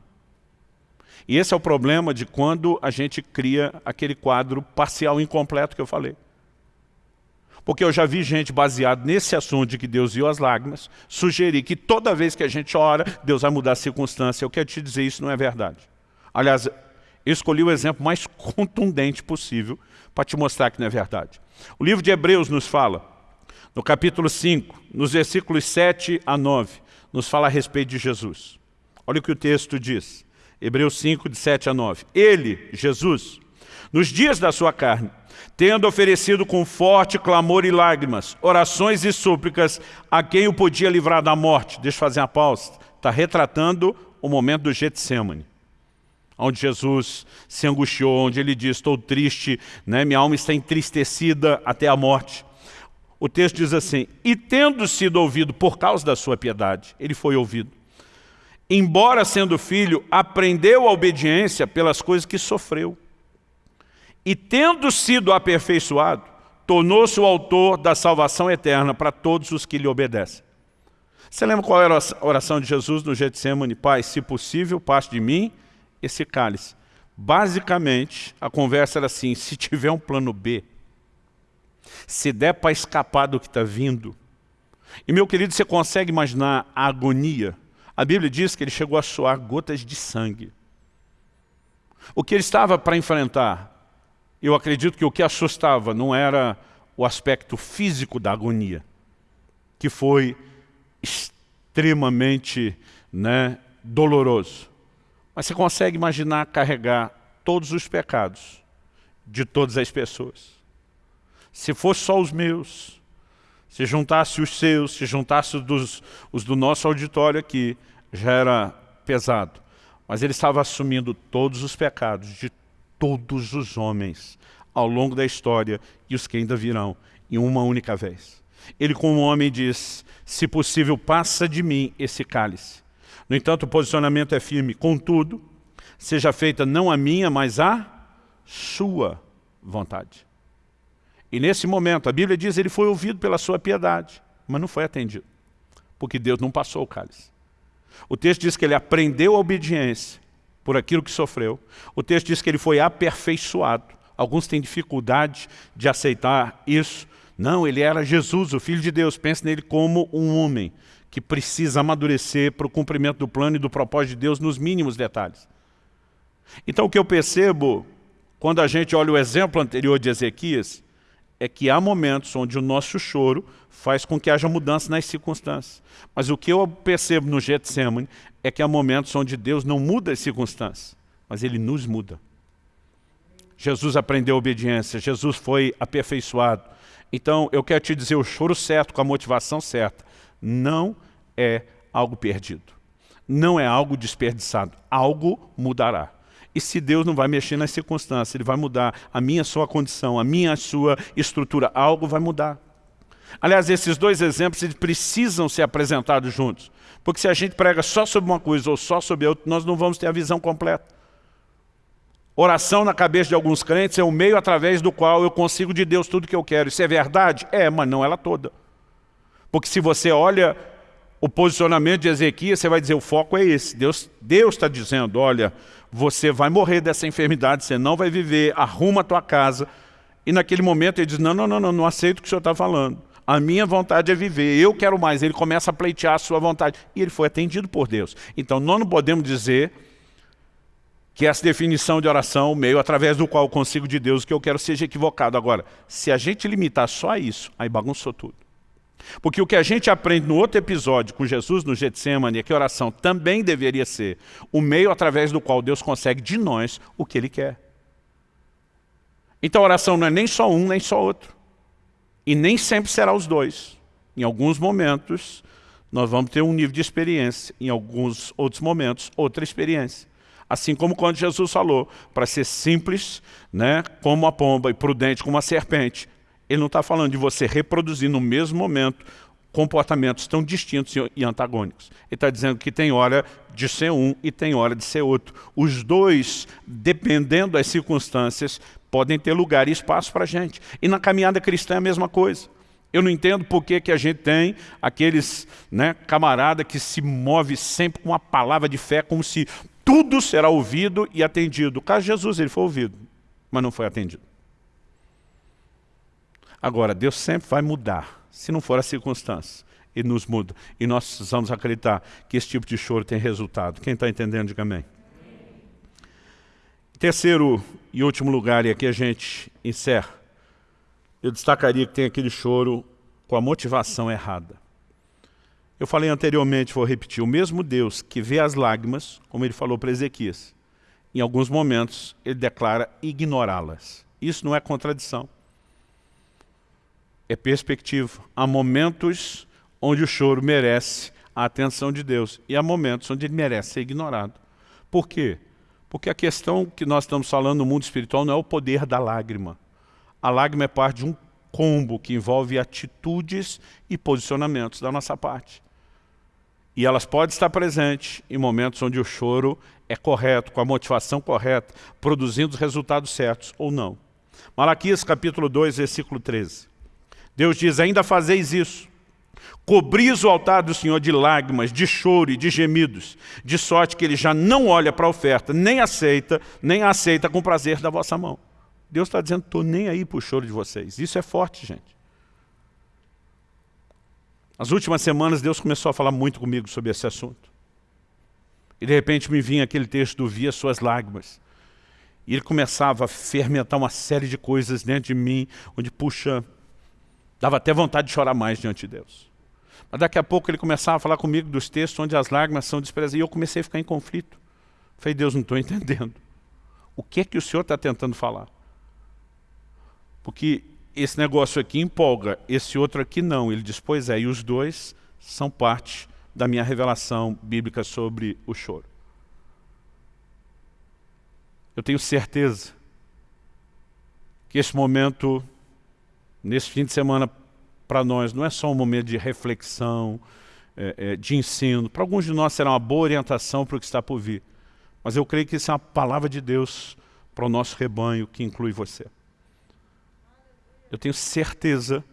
E esse é o problema de quando a gente cria aquele quadro parcial incompleto que eu falei. Porque eu já vi gente baseado nesse assunto de que Deus viu as lágrimas, sugerir que toda vez que a gente ora, Deus vai mudar a circunstância. Eu quero te dizer, isso não é verdade. Aliás, eu escolhi o exemplo mais [laughs] contundente possível para te mostrar que não é verdade. O livro de Hebreus nos fala no capítulo 5, nos versículos 7 a 9, nos fala a respeito de Jesus. Olha o que o texto diz. Hebreus 5, de 7 a 9. Ele, Jesus, nos dias da sua carne, tendo oferecido com forte clamor e lágrimas, orações e súplicas a quem o podia livrar da morte. Deixa eu fazer uma pausa. Está retratando o momento do Getsemane onde Jesus se angustiou, onde ele diz, estou triste, né? minha alma está entristecida até a morte. O texto diz assim, e tendo sido ouvido por causa da sua piedade, ele foi ouvido. Embora sendo filho, aprendeu a obediência pelas coisas que sofreu. E tendo sido aperfeiçoado, tornou-se o autor da salvação eterna para todos os que lhe obedecem. Você lembra qual era a oração de Jesus no Getsemane? Pai, se possível, passe de mim esse cálice. Basicamente, a conversa era assim, se tiver um plano B, se der para escapar do que está vindo. E meu querido, você consegue imaginar a agonia? A Bíblia diz que ele chegou a suar gotas de sangue. O que ele estava para enfrentar, eu acredito que o que assustava não era o aspecto físico da agonia, que foi extremamente né, doloroso. Mas você consegue imaginar carregar todos os pecados de todas as pessoas se fosse só os meus, se juntasse os seus, se juntasse os, dos, os do nosso auditório aqui, já era pesado. Mas ele estava assumindo todos os pecados de todos os homens ao longo da história e os que ainda virão, em uma única vez. Ele como homem diz, se possível passa de mim esse cálice. No entanto o posicionamento é firme, contudo, seja feita não a minha, mas a sua vontade. E nesse momento, a Bíblia diz ele foi ouvido pela sua piedade, mas não foi atendido, porque Deus não passou o cálice. O texto diz que ele aprendeu a obediência por aquilo que sofreu. O texto diz que ele foi aperfeiçoado. Alguns têm dificuldade de aceitar isso. Não, ele era Jesus, o Filho de Deus. Pense nele como um homem que precisa amadurecer para o cumprimento do plano e do propósito de Deus nos mínimos detalhes. Então o que eu percebo, quando a gente olha o exemplo anterior de Ezequias, é que há momentos onde o nosso choro faz com que haja mudança nas circunstâncias. Mas o que eu percebo no Getsemane é que há momentos onde Deus não muda as circunstâncias, mas Ele nos muda. Jesus aprendeu obediência, Jesus foi aperfeiçoado. Então, eu quero te dizer, o choro certo, com a motivação certa, não é algo perdido. Não é algo desperdiçado. Algo mudará. E se Deus não vai mexer nas circunstâncias, Ele vai mudar a minha sua condição, a minha sua estrutura, algo vai mudar. Aliás, esses dois exemplos eles precisam ser apresentados juntos. Porque se a gente prega só sobre uma coisa ou só sobre outra, nós não vamos ter a visão completa. Oração na cabeça de alguns crentes é o meio através do qual eu consigo de Deus tudo que eu quero. Isso é verdade? É, mas não ela toda. Porque se você olha o posicionamento de Ezequias, você vai dizer, o foco é esse. Deus está dizendo, olha, você vai morrer dessa enfermidade, você não vai viver, arruma a tua casa. E naquele momento ele diz, não, não, não, não, não aceito o que o senhor está falando. A minha vontade é viver, eu quero mais. Ele começa a pleitear a sua vontade. E ele foi atendido por Deus. Então, nós não podemos dizer que essa definição de oração, o meio através do qual eu consigo de Deus, que eu quero seja equivocado. Agora, se a gente limitar só isso, aí bagunçou tudo. Porque o que a gente aprende no outro episódio com Jesus no Getsemane é que a oração também deveria ser o meio através do qual Deus consegue de nós o que Ele quer. Então a oração não é nem só um, nem só outro. E nem sempre será os dois. Em alguns momentos, nós vamos ter um nível de experiência. Em alguns outros momentos, outra experiência. Assim como quando Jesus falou, para ser simples, né, como a pomba e prudente como a serpente. Ele não está falando de você reproduzir no mesmo momento comportamentos tão distintos e antagônicos. Ele está dizendo que tem hora de ser um e tem hora de ser outro. Os dois, dependendo das circunstâncias, podem ter lugar e espaço para a gente. E na caminhada cristã é a mesma coisa. Eu não entendo por que, que a gente tem aqueles né, camarada que se move sempre com uma palavra de fé, como se tudo será ouvido e atendido. O caso de Jesus, ele foi ouvido, mas não foi atendido. Agora, Deus sempre vai mudar, se não for a circunstância. Ele nos muda. E nós precisamos acreditar que esse tipo de choro tem resultado. Quem está entendendo, diga amém. Terceiro e último lugar, e aqui a gente encerra. Eu destacaria que tem aquele choro com a motivação errada. Eu falei anteriormente, vou repetir, o mesmo Deus que vê as lágrimas, como ele falou para Ezequias, em alguns momentos ele declara ignorá-las. Isso não é contradição é perspectiva. Há momentos onde o choro merece a atenção de Deus e há momentos onde ele merece ser ignorado. Por quê? Porque a questão que nós estamos falando no mundo espiritual não é o poder da lágrima. A lágrima é parte de um combo que envolve atitudes e posicionamentos da nossa parte. E elas podem estar presentes em momentos onde o choro é correto, com a motivação correta, produzindo os resultados certos ou não. Malaquias capítulo 2, versículo 13. Deus diz, ainda fazeis isso. Cobris o altar do Senhor de lágrimas, de choro e de gemidos, de sorte que ele já não olha para a oferta, nem aceita, nem aceita com prazer da vossa mão. Deus está dizendo, estou nem aí para o choro de vocês. Isso é forte, gente. As últimas semanas Deus começou a falar muito comigo sobre esse assunto. E de repente me vinha aquele texto do Via Suas Lágrimas. E ele começava a fermentar uma série de coisas dentro de mim, onde, puxa, Dava até vontade de chorar mais diante de Deus. Mas daqui a pouco ele começava a falar comigo dos textos onde as lágrimas são desprezadas. E eu comecei a ficar em conflito. Falei, Deus, não estou entendendo. O que é que o Senhor está tentando falar? Porque esse negócio aqui empolga, esse outro aqui não. Ele diz, pois é, e os dois são parte da minha revelação bíblica sobre o choro. Eu tenho certeza que esse momento nesse fim de semana para nós não é só um momento de reflexão, é, é, de ensino. Para alguns de nós será uma boa orientação para o que está por vir. Mas eu creio que isso é uma palavra de Deus para o nosso rebanho, que inclui você. Eu tenho certeza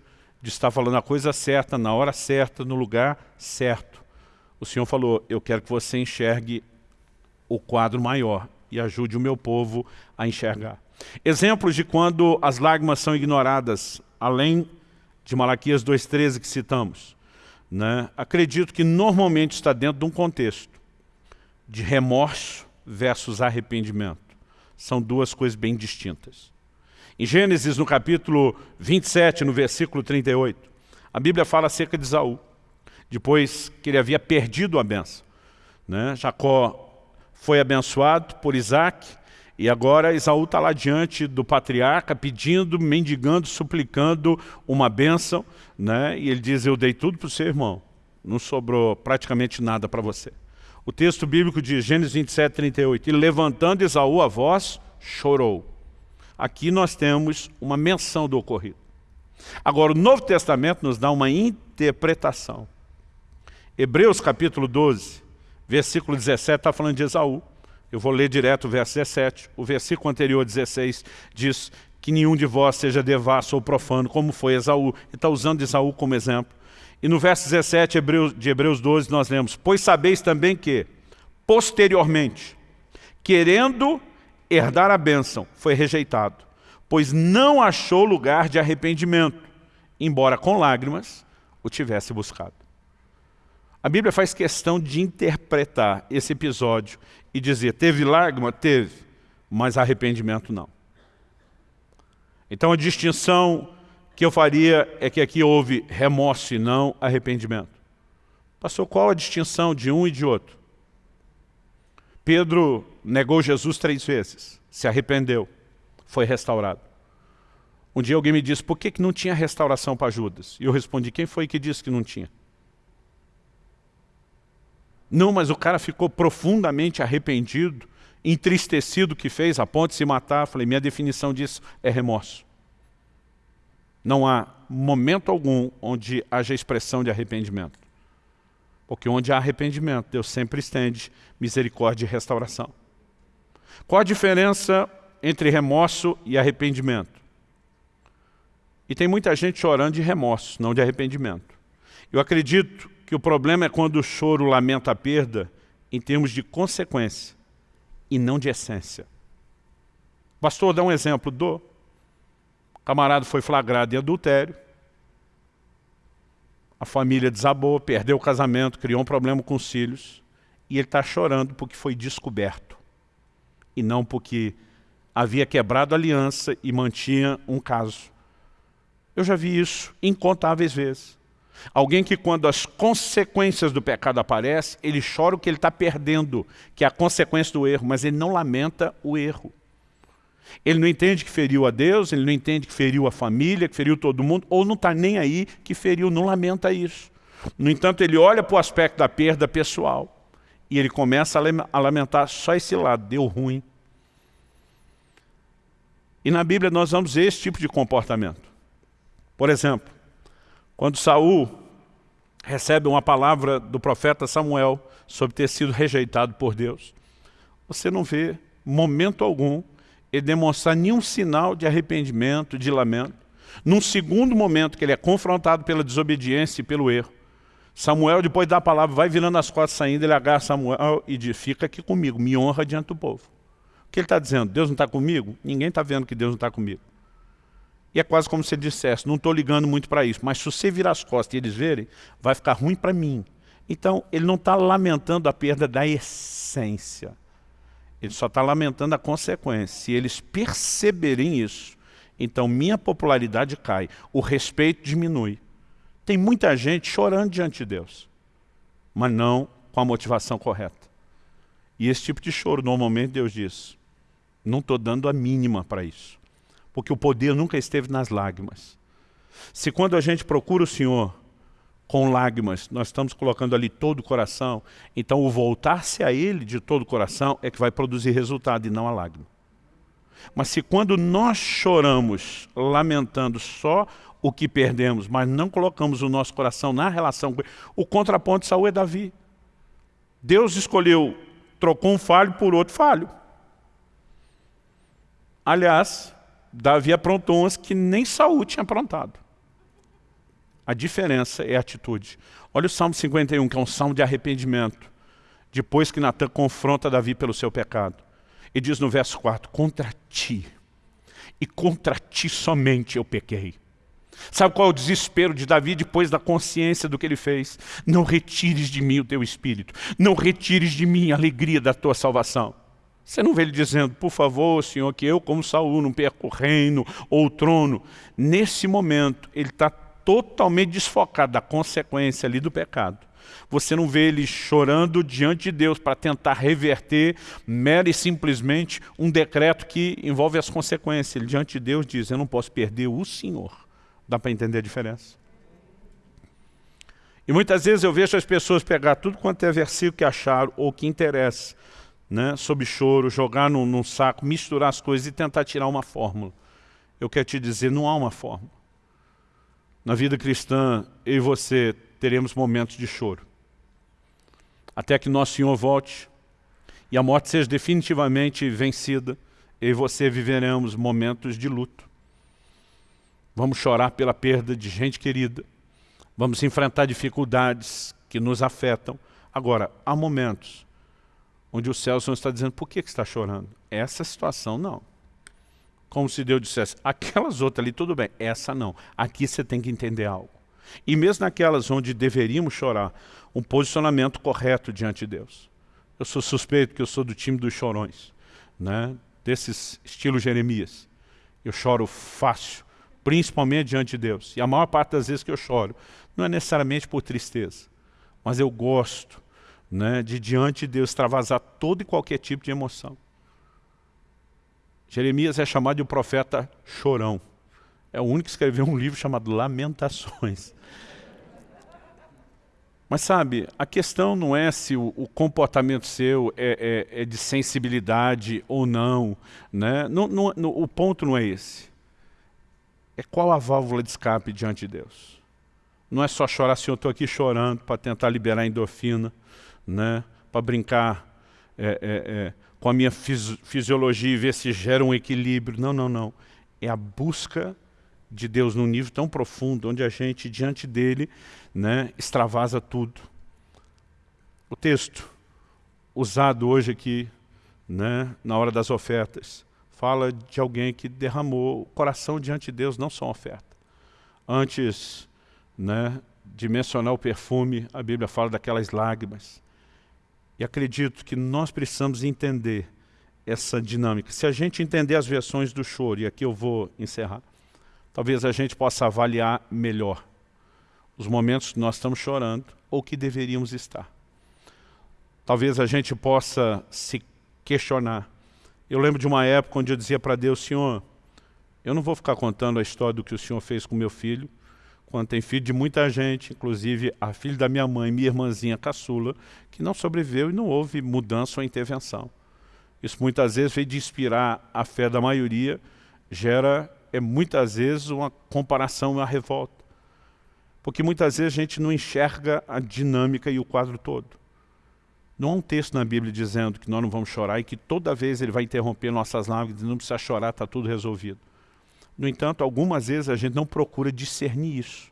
de estar falando a coisa certa, na hora certa, no lugar certo. O Senhor falou, eu quero que você enxergue o quadro maior e ajude o meu povo a enxergar. Exemplos de quando as lágrimas são ignoradas além de Malaquias 2,13 que citamos, né, acredito que normalmente está dentro de um contexto de remorso versus arrependimento. São duas coisas bem distintas. Em Gênesis, no capítulo 27, no versículo 38, a Bíblia fala acerca de Isaú, depois que ele havia perdido a benção. Né? Jacó foi abençoado por Isaac, e agora Esaú está lá diante do patriarca, pedindo, mendigando, suplicando uma bênção. Né? E ele diz, eu dei tudo para o seu irmão. Não sobrou praticamente nada para você. O texto bíblico diz, Gênesis 27, 38, E levantando Esaú a voz, chorou. Aqui nós temos uma menção do ocorrido. Agora, o Novo Testamento nos dá uma interpretação. Hebreus capítulo 12, versículo 17, está falando de Esaú. Eu vou ler direto o verso 17. O versículo anterior, 16, diz que nenhum de vós seja devasso ou profano, como foi Esaú. Ele está usando Esaú como exemplo. E no verso 17 de Hebreus 12 nós lemos, Pois sabeis também que, posteriormente, querendo herdar a bênção, foi rejeitado, pois não achou lugar de arrependimento, embora com lágrimas o tivesse buscado. A Bíblia faz questão de interpretar esse episódio e dizer, teve lágrima? Teve, mas arrependimento não. Então a distinção que eu faria é que aqui houve remorso e não arrependimento. Pastor, qual a distinção de um e de outro? Pedro negou Jesus três vezes, se arrependeu, foi restaurado. Um dia alguém me disse, por que, que não tinha restauração para Judas? E eu respondi, quem foi que disse que não tinha? Não, mas o cara ficou profundamente arrependido, entristecido que fez, a ponto de se matar. Falei, minha definição disso é remorso. Não há momento algum onde haja expressão de arrependimento. Porque onde há arrependimento, Deus sempre estende misericórdia e restauração. Qual a diferença entre remorso e arrependimento? E tem muita gente chorando de remorso, não de arrependimento. Eu acredito que o problema é quando o choro lamenta a perda em termos de consequência e não de essência. Pastor, dá um exemplo. Do o camarada foi flagrado em adultério, a família desabou, perdeu o casamento, criou um problema com os filhos, e ele está chorando porque foi descoberto, e não porque havia quebrado a aliança e mantinha um caso. Eu já vi isso incontáveis vezes. Alguém que quando as consequências do pecado aparecem, ele chora o que ele está perdendo, que é a consequência do erro, mas ele não lamenta o erro. Ele não entende que feriu a Deus, ele não entende que feriu a família, que feriu todo mundo, ou não está nem aí que feriu, não lamenta isso. No entanto, ele olha para o aspecto da perda pessoal e ele começa a lamentar só esse lado, deu ruim. E na Bíblia nós vamos ver esse tipo de comportamento. Por exemplo, quando Saul recebe uma palavra do profeta Samuel sobre ter sido rejeitado por Deus, você não vê momento algum ele demonstrar nenhum sinal de arrependimento, de lamento. Num segundo momento que ele é confrontado pela desobediência e pelo erro, Samuel, depois da palavra, vai virando as costas saindo, ele agarra Samuel e diz, fica aqui comigo, me honra diante do povo. O que ele está dizendo? Deus não está comigo? Ninguém está vendo que Deus não está comigo. E é quase como se ele dissesse, não estou ligando muito para isso, mas se você virar as costas e eles verem, vai ficar ruim para mim. Então, ele não está lamentando a perda da essência. Ele só está lamentando a consequência. Se eles perceberem isso, então minha popularidade cai, o respeito diminui. Tem muita gente chorando diante de Deus, mas não com a motivação correta. E esse tipo de choro, normalmente Deus diz, não estou dando a mínima para isso porque o poder nunca esteve nas lágrimas. Se quando a gente procura o Senhor com lágrimas, nós estamos colocando ali todo o coração, então o voltar-se a Ele de todo o coração é que vai produzir resultado e não a lágrima. Mas se quando nós choramos, lamentando só o que perdemos, mas não colocamos o nosso coração na relação com ele, o contraponto de Saul é Davi. Deus escolheu, trocou um falho por outro falho. Aliás, Davi aprontou umas que nem Saul tinha aprontado. A diferença é a atitude. Olha o Salmo 51, que é um salmo de arrependimento. Depois que Natan confronta Davi pelo seu pecado. E diz no verso 4, contra ti, e contra ti somente eu pequei. Sabe qual é o desespero de Davi depois da consciência do que ele fez? Não retires de mim o teu espírito. Não retires de mim a alegria da tua salvação. Você não vê ele dizendo, por favor, Senhor, que eu como Saul não perca o reino ou o trono. Nesse momento, ele está totalmente desfocado da consequência ali do pecado. Você não vê ele chorando diante de Deus para tentar reverter mera e simplesmente um decreto que envolve as consequências. Ele diante de Deus diz, eu não posso perder o Senhor. Dá para entender a diferença? E muitas vezes eu vejo as pessoas pegar tudo quanto é versículo que acharam ou que interessa né, sob choro, jogar num, num saco, misturar as coisas e tentar tirar uma fórmula. Eu quero te dizer, não há uma fórmula. Na vida cristã, eu e você teremos momentos de choro. Até que nosso Senhor volte e a morte seja definitivamente vencida, eu e você viveremos momentos de luto. Vamos chorar pela perda de gente querida. Vamos enfrentar dificuldades que nos afetam. Agora, há momentos onde o Celso está dizendo, por que, que está chorando? Essa situação não. Como se Deus dissesse, aquelas outras ali, tudo bem, essa não. Aqui você tem que entender algo. E mesmo naquelas onde deveríamos chorar, um posicionamento correto diante de Deus. Eu sou suspeito que eu sou do time dos chorões, né? desses estilo Jeremias. Eu choro fácil, principalmente diante de Deus. E a maior parte das vezes que eu choro, não é necessariamente por tristeza, mas eu gosto né, de diante de Deus extravasar todo e qualquer tipo de emoção. Jeremias é chamado de um profeta chorão. É o único que escreveu um livro chamado Lamentações. Mas sabe, a questão não é se o, o comportamento seu é, é, é, de sensibilidade ou não. Né? No, no, no, o ponto não é esse. É qual a válvula de escape diante de Deus. Não é só chorar assim, eu estou aqui chorando para tentar liberar endorfina, né? para brincar é, é, é, com a minha fisi fisiologia e ver se gera um equilíbrio. Não, não, não. É a busca de Deus num nível tão profundo, onde a gente, diante dele, né, extravasa tudo. O texto usado hoje aqui, né, na hora das ofertas, fala de alguém que derramou o coração diante de Deus, não só oferta. Antes né, de mencionar o perfume, a Bíblia fala daquelas lágrimas. E acredito que nós precisamos entender essa dinâmica. Se a gente entender as versões do choro, e aqui eu vou encerrar, talvez a gente possa avaliar melhor os momentos que nós estamos chorando ou que deveríamos estar. Talvez a gente possa se questionar. Eu lembro de uma época onde eu dizia para Deus, Senhor, eu não vou ficar contando a história do que o Senhor fez com meu filho, quando tem filho de muita gente, inclusive a filha da minha mãe, minha irmãzinha caçula, que não sobreviveu e não houve mudança ou intervenção. Isso muitas vezes veio de inspirar a fé da maioria, gera é muitas vezes uma comparação, uma revolta. Porque muitas vezes a gente não enxerga a dinâmica e o quadro todo. Não há um texto na Bíblia dizendo que nós não vamos chorar e que toda vez ele vai interromper nossas lágrimas, não precisa chorar, está tudo resolvido. No entanto, algumas vezes a gente não procura discernir isso.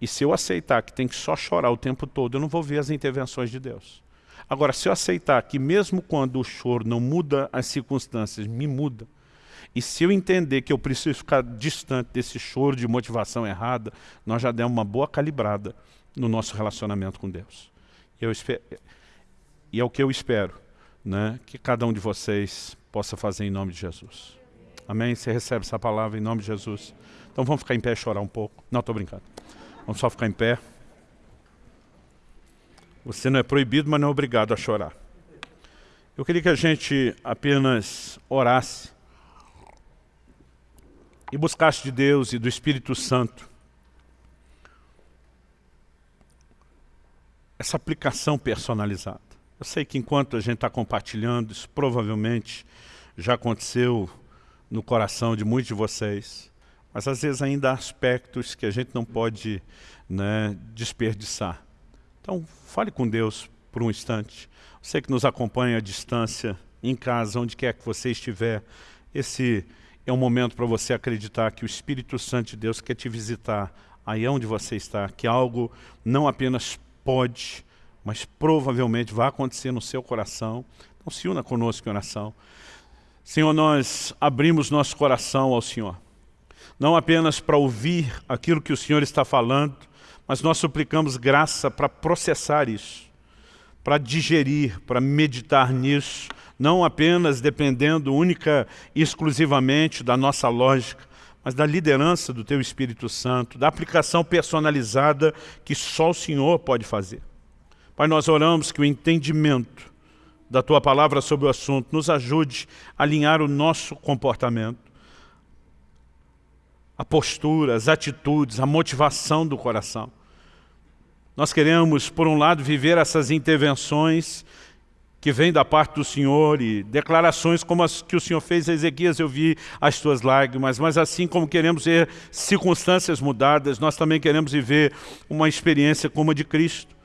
E se eu aceitar que tem que só chorar o tempo todo, eu não vou ver as intervenções de Deus. Agora, se eu aceitar que mesmo quando o choro não muda as circunstâncias, me muda, e se eu entender que eu preciso ficar distante desse choro de motivação errada, nós já demos uma boa calibrada no nosso relacionamento com Deus. E, eu espero, e é o que eu espero, né, que cada um de vocês possa fazer em nome de Jesus. Amém? Você recebe essa palavra em nome de Jesus. Então vamos ficar em pé e chorar um pouco. Não, estou brincando. Vamos só ficar em pé. Você não é proibido, mas não é obrigado a chorar. Eu queria que a gente apenas orasse e buscaste de Deus e do Espírito Santo essa aplicação personalizada. Eu sei que enquanto a gente está compartilhando, isso provavelmente já aconteceu no coração de muitos de vocês, mas às vezes ainda há aspectos que a gente não pode né, desperdiçar. Então, fale com Deus por um instante. Você que nos acompanha à distância, em casa, onde quer que você estiver, esse é um momento para você acreditar que o Espírito Santo de Deus quer te visitar aí onde você está, que algo não apenas pode, mas provavelmente vai acontecer no seu coração. Então se una conosco em oração. Senhor, nós abrimos nosso coração ao Senhor. Não apenas para ouvir aquilo que o Senhor está falando, mas nós suplicamos graça para processar isso, para digerir, para meditar nisso, não apenas dependendo única e exclusivamente da nossa lógica, mas da liderança do Teu Espírito Santo, da aplicação personalizada que só o Senhor pode fazer. Pai, nós oramos que o entendimento da Tua palavra sobre o assunto nos ajude a alinhar o nosso comportamento, a postura, as atitudes, a motivação do coração. Nós queremos, por um lado, viver essas intervenções que vem da parte do Senhor e declarações como as que o Senhor fez a Ezequias, eu vi as tuas lágrimas, mas assim como queremos ver circunstâncias mudadas, nós também queremos viver uma experiência como a de Cristo.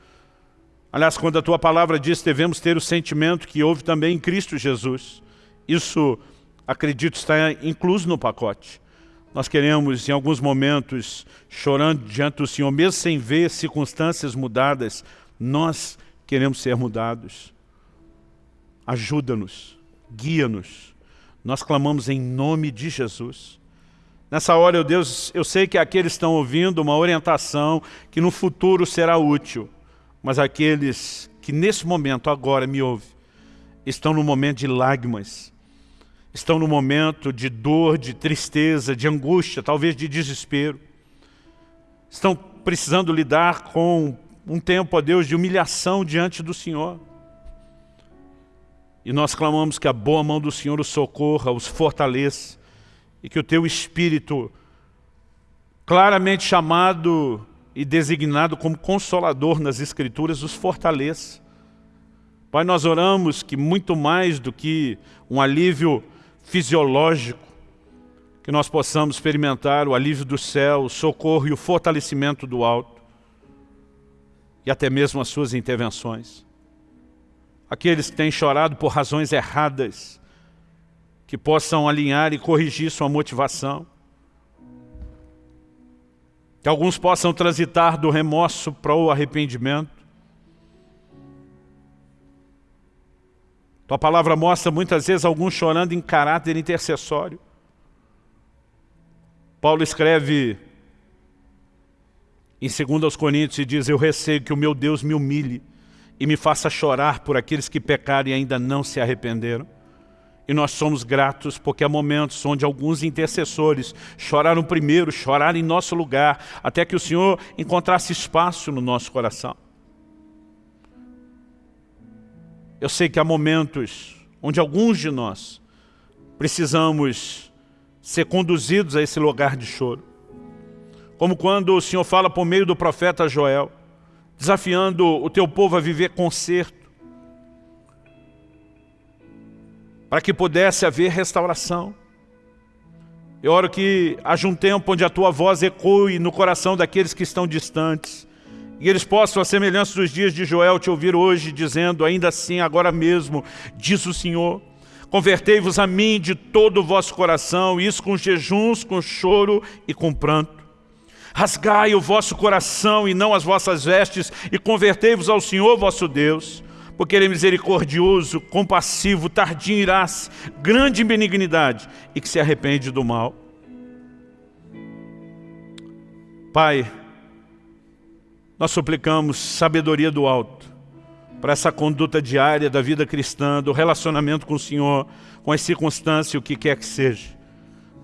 Aliás, quando a tua palavra diz devemos ter o sentimento que houve também em Cristo Jesus, isso, acredito, está incluso no pacote. Nós queremos, em alguns momentos, chorando diante do Senhor, mesmo sem ver circunstâncias mudadas, nós queremos ser mudados. Ajuda-nos, guia-nos, Nós clamamos em nome de Jesus. Nessa hora, eu, Deus, eu sei que aqueles estão ouvindo uma orientação que no futuro será útil, mas aqueles que nesse momento, agora, me ouvem, estão no momento de lágrimas, estão no momento de dor, de tristeza, de angústia, talvez de desespero, estão precisando lidar com um tempo, ó Deus, de humilhação diante do Senhor. E nós clamamos que a boa mão do Senhor os socorra, os fortaleça, e que o Teu Espírito, claramente chamado e designado como consolador nas Escrituras, os fortaleça. Pai, nós oramos que muito mais do que um alívio fisiológico, que nós possamos experimentar o alívio do céu, o socorro e o fortalecimento do alto, e até mesmo as suas intervenções. Aqueles que têm chorado por razões erradas, que possam alinhar e corrigir sua motivação. Que alguns possam transitar do remorso para o arrependimento. Tua palavra mostra muitas vezes alguns chorando em caráter intercessório. Paulo escreve em 2 Coríntios e diz, eu receio que o meu Deus me humilhe e me faça chorar por aqueles que pecaram e ainda não se arrependeram. E nós somos gratos porque há momentos onde alguns intercessores choraram primeiro, choraram em nosso lugar, até que o Senhor encontrasse espaço no nosso coração. Eu sei que há momentos onde alguns de nós precisamos ser conduzidos a esse lugar de choro. Como quando o Senhor fala por meio do profeta Joel, desafiando o teu povo a viver conserto, para que pudesse haver restauração. Eu oro que haja um tempo onde a tua voz ecoe no coração daqueles que estão distantes, e eles possam, a semelhança dos dias de Joel, te ouvir hoje, dizendo, ainda assim, agora mesmo, diz o Senhor, convertei-vos a mim de todo o vosso coração, isso com jejuns, com choro e com pranto. Rasgai o vosso coração e não as vossas vestes, e convertei-vos ao Senhor vosso Deus, porque Ele é misericordioso, compassivo, tardio irás, grande em benignidade, e que se arrepende do mal. Pai, nós suplicamos sabedoria do alto, para essa conduta diária da vida cristã, do relacionamento com o Senhor, com as circunstâncias, o que quer que seja.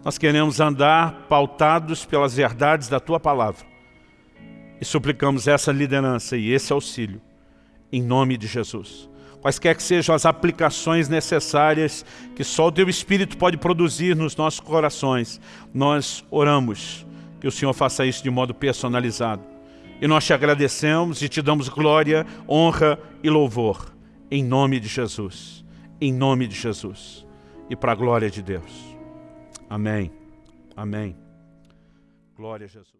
Nós queremos andar pautados pelas verdades da Tua Palavra. E suplicamos essa liderança e esse auxílio, em nome de Jesus. Quaisquer que sejam as aplicações necessárias que só o Teu Espírito pode produzir nos nossos corações, nós oramos que o Senhor faça isso de modo personalizado. E nós te agradecemos e te damos glória, honra e louvor, em nome de Jesus. Em nome de Jesus. E para a glória de Deus. Amém. Amém. Glória a Jesus.